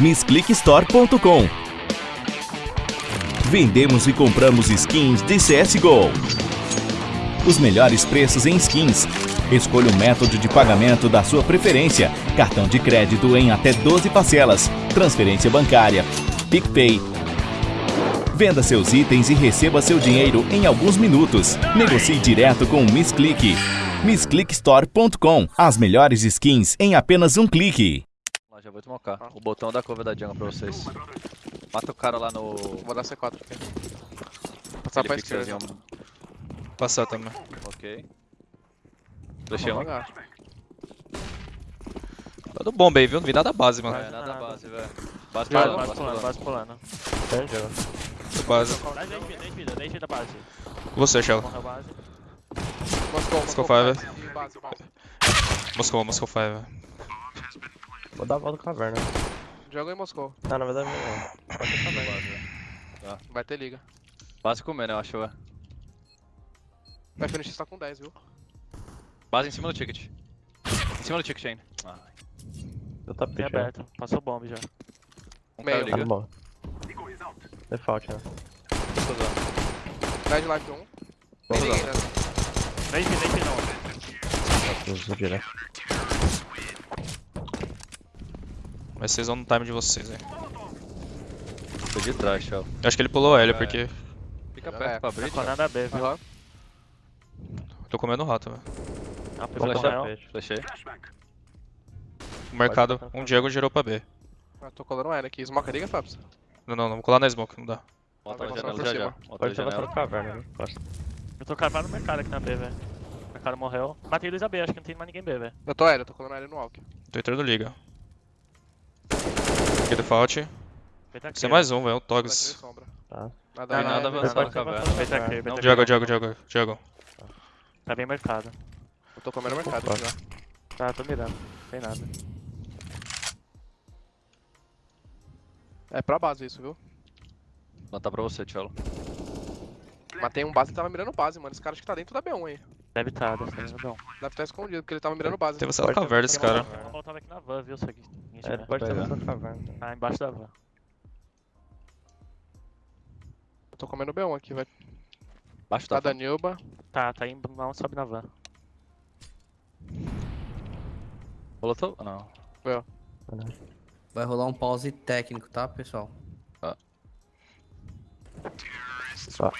MissClickStore.com Vendemos e compramos skins de CSGO. Os melhores preços em skins. Escolha o método de pagamento da sua preferência. Cartão de crédito em até 12 parcelas. Transferência bancária. PicPay. Venda seus itens e receba seu dinheiro em alguns minutos. Negocie direto com o MissClick. MissClickStore.com As melhores skins em apenas um clique. Já vou smocar. O botão da cover da jungle pra vocês. Mata o cara lá no... Vou dar C4 aqui. Passar pra esquerda. Passar também. Ok. Deixei um. Tá do bomba aí, viu? Não vi nada da base, mano. É, nada base, velho. Base pulando, base pulando, base pulando. Do base. 10 10 vida, 10 vida, 10 vida base. Você, Shell. Moscou, Moscou Moscou. five. E base, base. Moscou, Moscou 5. Vou dar a volta caverna. Joga em Moscou. Ah, na verdade não. Pode ser caverna. Vai ter liga. Base comendo, eu acho, velho. Vai finish tá com 10, viu? Base em cima do ticket. Em cima do ticket ainda. Ah, Eu Tem tapete, né? aberto. Passou bomb já. um Meio. Tá liga. bom. Default, né? 10 life 1. Vamos Tem ninguém, né? 10 vida, 10 vida não. Uso direto. Mas vocês vão no time de vocês, velho. Tô de trás, tchau. Eu acho que ele pulou L, É. porque Fica É, perto pra abrir, Tá nada B, viu? Aham. tô comendo rato, velho. Ah, foi morreu. Flechei. O mercado, um Diego girou pra B. Ah, tô colando L aqui. Smoke a liga, Fabs? Não, não, não vou colar na smoke, não dá. Vai na janela já já. na janela. caverna, né? Eu tô cavado no mercado aqui na B, velho. O mercado morreu. Matei Luiz B, acho que não tem mais ninguém B, velho. Eu tô L, eu tô colando L no walk. Tô entrando liga. Aqui default. É mais um, velho. O Togs. Tá. Nada, Tem nada, nada avançado caverna. Aqui. Diego, Diego, Diego, Diego. Tá bem marcado. Eu tô comendo mercado aqui já. Tá, tô mirando. Não tem nada. É pra base isso, viu? Plantar pra você, tchau. Matei um base e tava mirando base, mano. Esse cara acho que tá dentro da B1 aí. Deve tá, deve tá bom. Deve estar escondido, porque ele tava mirando base. Tem você na caverna esse cara. Eu voltava aqui na van, viu? Se alguém É, pode ser Pegar. bastante caverna. Tá embaixo da van. Eu tô comendo B1 aqui, vai. Baixo Tá tá. da Nilba. Tá, tá indo, não sobe na van. Rolou teu... Não. Vai rolar um pause técnico, tá, pessoal?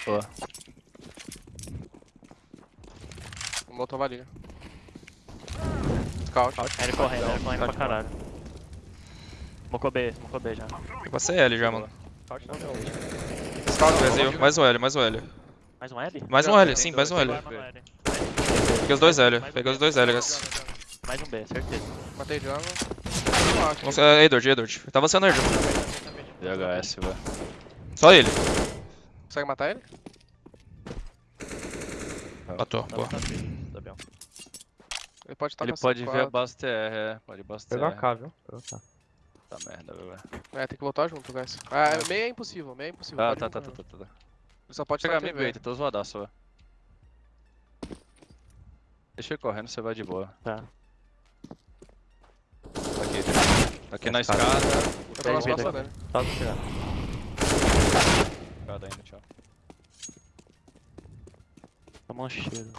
Boa. Molotov a liga. Scout. Ele correndo, ele correndo pra caralho. Mocou B, mocou B já. Eu passei L já, mano. Scout. Brasil, mais um L, mais um L. Mais um L? Mais um L, sim, mais um L. Peguei os dois L, peguei os dois L, guys. Mais um B, certeza. Matei acho. Nossa, é Edward, Edward. Tá avançando Edward. DHS, velho. Só ele. Consegue matar ele? Matou, boa. Tá bem. Ele pode estar Ele pode ver a base TR, é. Pode ir base TR. Pegou a K, viu? Pegou a K. Tá merda, velho. É, tem que voltar junto, guys. Ah, é, meio é impossível, meio é impossível. Ah, pode tá, ir tá, junto. tá, tá, tá. Ele só pode Pegar mid bait, tô zoadaço, velho. Deixa ele correndo, você vai de boa. Tá. Tá aqui. Tá aqui na escada. Eu tô nas Bem, costas bem. dele. Tá do chegar. Escada ainda, tchau. Toma um cheiro.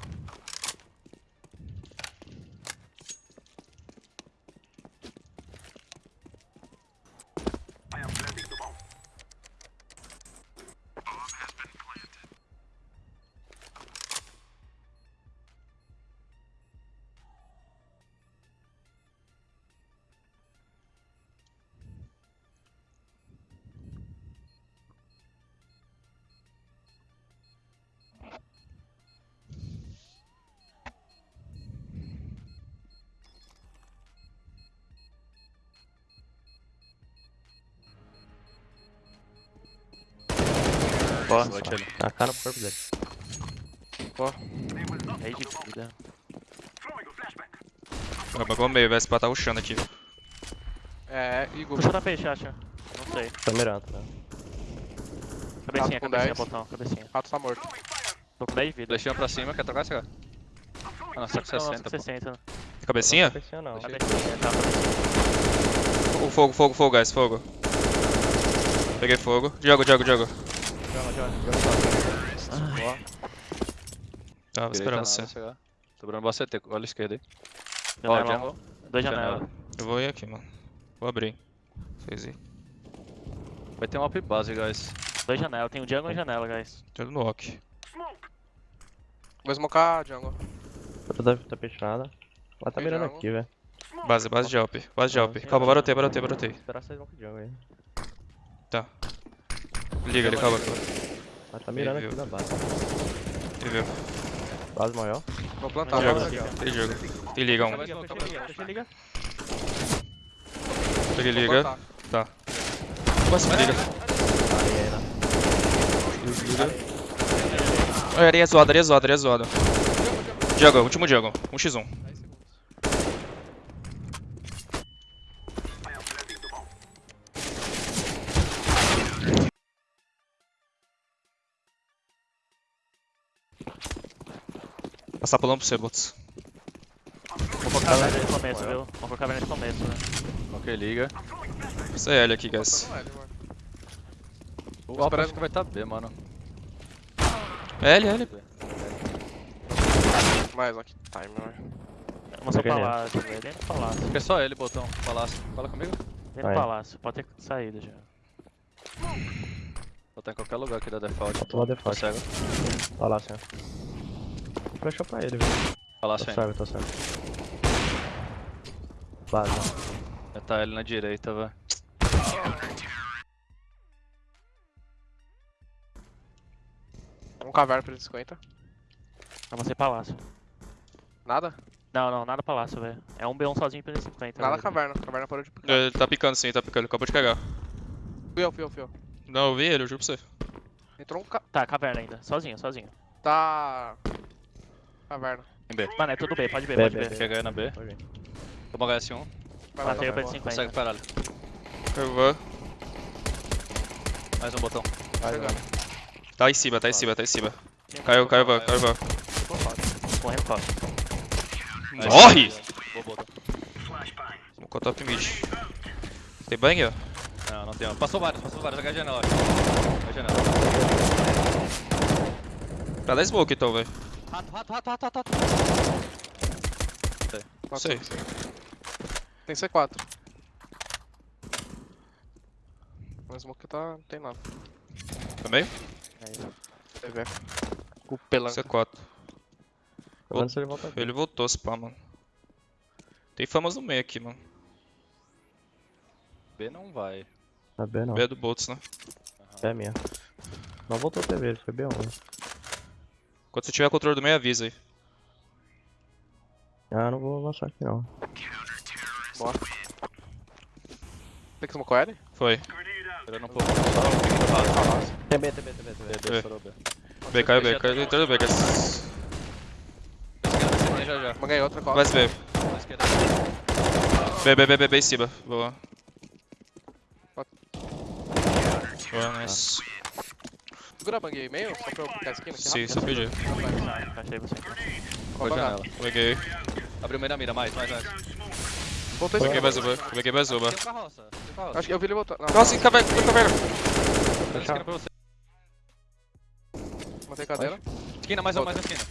Ó, Bate ele. Tá a K no corpo dele. rei de vida. Vai bagou meio, vai se tá rushando aqui. É, Igor. Puxa da peixe, acha? Não sei. Tô mirando, tá? Cabecinha, cabecinha, 10. botão, cabecinha. Rato tá morto. Tô com 10 de vida. Flechinha pra cima, quer trocar esse cara? Ah, não, tá com Não, 60, pô. 60. Cabecinha? Cabecinha não. Tá bem, tá, tá. O fogo, fogo, fogo, guys, fogo. Peguei fogo. Jogo, jogo, jogo. Joga, joga, joga. Boa. Tava Direita esperando você. chegar. Sobrando você CT, olha a esquerda aí. Janela, jungle. Dois Janela. janelas. Eu vou ir aqui, mano. Vou abrir. Vocês aí. Vai ter uma up base, guys. Dois janelas. Tem um jungle e janela, guys. Tudo no walk. Vou smocar jungle. Tá, tá fechada. Ela tá mirando aqui, velho. Base, base de alp. Base de sim, Calma, barotei, barotei, barotei. Esperar vocês vão com jungle aí. Liga ele, calma. Ela tá mirando aqui viu. na base. Ele viu. Base maior. Vou plantar. Jogo. base aqui, ó. Tem jogo. Tem liga um. Liga, fecha liga, fecha liga. Peguei liga. Tá. Me liga. Ah, Areia zoada, areia zoada, areia zoada. Jungle, último jungle. 1x1. Passar pulando pro você, bots. Vou colocar a caverna de começo, viu? Vou colocar a caverna de começo, né? Ok, liga. Essa é L aqui, guys. L. O Alp acho que vai tá B, mano. L, L. Mais, ó, que time, mano. Vamos pro Peguei nele. palácio, velho. Dentro do palácio. É só ele, botão. Palácio. Fala comigo. Dentro do Vai. palácio. Pode ter saído já. Botar em qualquer lugar aqui da default. Falta lá default. Tá Tá. Flechou pra ele, velho. Palácio Tô ainda. cego, tô cego. Base, ó. Vai tá ele na direita, velho. Um caverna pra ele 50. Vamos ser palácio. Nada? Não, não, nada palácio, velho. É um B1 sozinho pra 50. Nada velho. caverna. Caverna parou de picar. Ele tá picando sim, tá picando. Ele acabou de cagar. Fui eu, fui eu, fui eu. Não, eu vi ele, eu juro pra você. Entrou um ca... Tá, caverna ainda. Sozinho, sozinho. Tá... Caverna. Em B. Mano, é tudo B, pode B, B, pode B, B. Quer ganhar na B. Toma HS1. Vai lá, Matei o vai B lá. de Consegue 50. parar ali. Eu vou. Mais um botão. Vai, vai. Tá em cima, tá em cima, tá em cima. Caiu, caiu, caiu, caiu. caiu. Correndo costa. Morre! Vou top mid. Tem banho? Não, não tem. Passou vários, passou vários. H janela, acho. H janela. Pra dar smoke então, velho. Rato, rato, rato, rato, rato. rato. Matou. Sei. Tem C4. Mas o smoke tá... não tem nada. Também? TV. O pelanca. C4. Tô vendo se ele volta. Ele voltou, pá, mano. Tem famas no meio aqui, mano. B não vai. Tá B não. B é do Boltz, né? B é minha. Não voltou a TV, ele foi B1. Quando você tiver controle do meio, avisa aí. Ah, não vou lançar aqui não. Tem que smocou L? Foi. Esperando um pouco. Do rato. Tem B, tem B, tem B, tem B. B, B, estourou B. B, caiu B, caiu dentro do B, já já. Manguei outra costa. Vai se B. B, B, B, B, B em cima. Boa. Boa, nice. Segura a banguei meio, só pra eu a esquina aqui Sim, só pedi. Achei você. Foi bangar. janela. Peguei. Abriu meio da mira, mais, mais, mais. Voltou Peguei mais uma. Peguei mais uma. Um um. Acho que eu vi ele voltar. Nossa, caverna, caverna. Tem esquina pra você. Matei cadeira. Esquina, mais um, mais uma esquina.